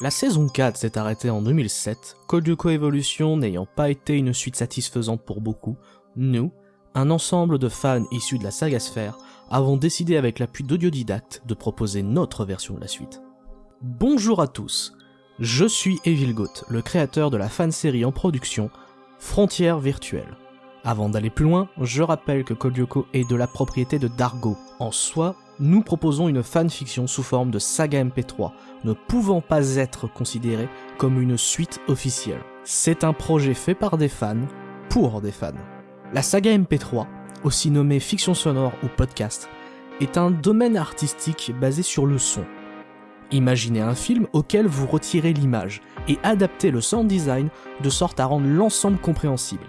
La saison 4 s'est arrêtée en 2007, Code Lyoko Evolution n'ayant pas été une suite satisfaisante pour beaucoup, nous, un ensemble de fans issus de la saga Sphère, avons décidé avec l'appui d'Audiodidacte de proposer notre version de la suite. Bonjour à tous, je suis Evil Goat, le créateur de la fan série en production Frontières Virtuelles. Avant d'aller plus loin, je rappelle que Code Lyoko est de la propriété de Dargo. En soi, nous proposons une fanfiction sous forme de saga MP3, ne pouvant pas être considérée comme une suite officielle. C'est un projet fait par des fans, pour des fans. La saga MP3, aussi nommée fiction sonore ou podcast, est un domaine artistique basé sur le son. Imaginez un film auquel vous retirez l'image et adaptez le sound design de sorte à rendre l'ensemble compréhensible.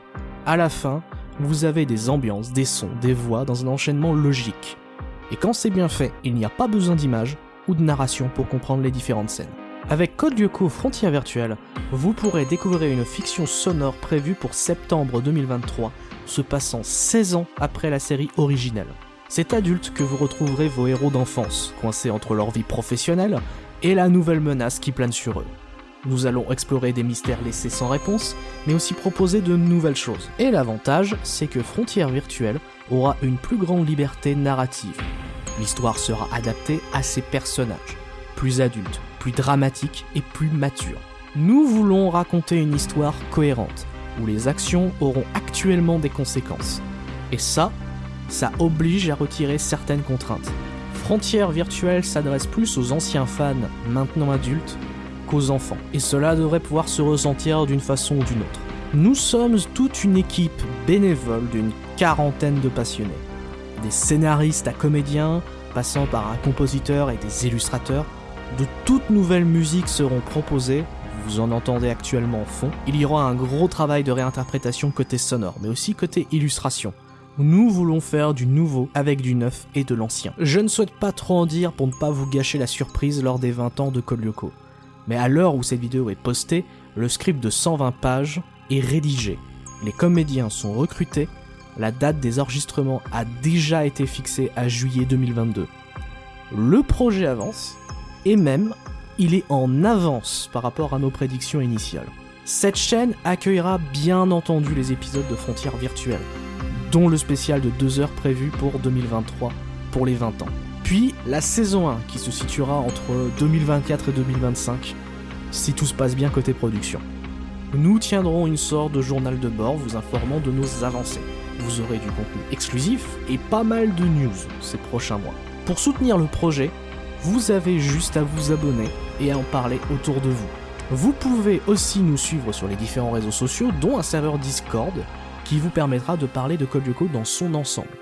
À la fin, vous avez des ambiances, des sons, des voix dans un enchaînement logique. Et quand c'est bien fait, il n'y a pas besoin d'image ou de narration pour comprendre les différentes scènes. Avec Code Lyoko Frontières Virtuelles, vous pourrez découvrir une fiction sonore prévue pour septembre 2023, se passant 16 ans après la série originelle. C'est adulte que vous retrouverez vos héros d'enfance, coincés entre leur vie professionnelle et la nouvelle menace qui plane sur eux. Nous allons explorer des mystères laissés sans réponse, mais aussi proposer de nouvelles choses. Et l'avantage, c'est que Frontières Virtuelles aura une plus grande liberté narrative. L'histoire sera adaptée à ses personnages, plus adultes, plus dramatiques et plus matures. Nous voulons raconter une histoire cohérente, où les actions auront actuellement des conséquences. Et ça, ça oblige à retirer certaines contraintes. Frontières Virtuelles s'adresse plus aux anciens fans, maintenant adultes, qu'aux enfants, et cela devrait pouvoir se ressentir d'une façon ou d'une autre. Nous sommes toute une équipe bénévole d'une quarantaine de passionnés. Des scénaristes à comédiens, passant par un compositeur et des illustrateurs, de toutes nouvelles musiques seront proposées, vous en entendez actuellement en fond. Il y aura un gros travail de réinterprétation côté sonore, mais aussi côté illustration. Nous voulons faire du nouveau avec du neuf et de l'ancien. Je ne souhaite pas trop en dire pour ne pas vous gâcher la surprise lors des 20 ans de Kolyoko. Mais à l'heure où cette vidéo est postée, le script de 120 pages est rédigé. Les comédiens sont recrutés, la date des enregistrements a déjà été fixée à juillet 2022. Le projet avance, et même, il est en avance par rapport à nos prédictions initiales. Cette chaîne accueillera bien entendu les épisodes de Frontières Virtuelles, dont le spécial de 2 heures prévu pour 2023 pour les 20 ans. Puis la saison 1 qui se situera entre 2024 et 2025 si tout se passe bien côté production. Nous tiendrons une sorte de journal de bord vous informant de nos avancées. Vous aurez du contenu exclusif et pas mal de news ces prochains mois. Pour soutenir le projet, vous avez juste à vous abonner et à en parler autour de vous. Vous pouvez aussi nous suivre sur les différents réseaux sociaux, dont un serveur Discord, qui vous permettra de parler de Code Lyoko dans son ensemble.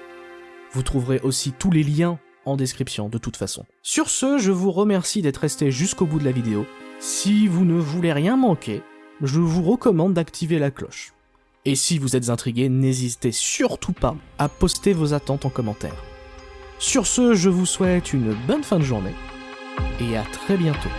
Vous trouverez aussi tous les liens en description de toute façon. Sur ce, je vous remercie d'être resté jusqu'au bout de la vidéo. Si vous ne voulez rien manquer, je vous recommande d'activer la cloche. Et si vous êtes intrigué, n'hésitez surtout pas à poster vos attentes en commentaire. Sur ce, je vous souhaite une bonne fin de journée et à très bientôt.